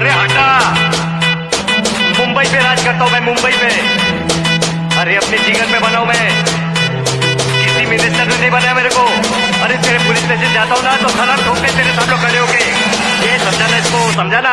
अरे हटा। मुंबई पे राज करता हूँ मैं, मुंबई पे। अरे अपने जीवन में बनाऊ मैं। किसी मिनिस्टर ने नहीं बनाया मेरे को। अरे तेरे पुलिस स्टेशन जाता हूँ ना तो खराब ठोक तेरे सब लोग खड़े होके। ये समझाना इसको, समझाना।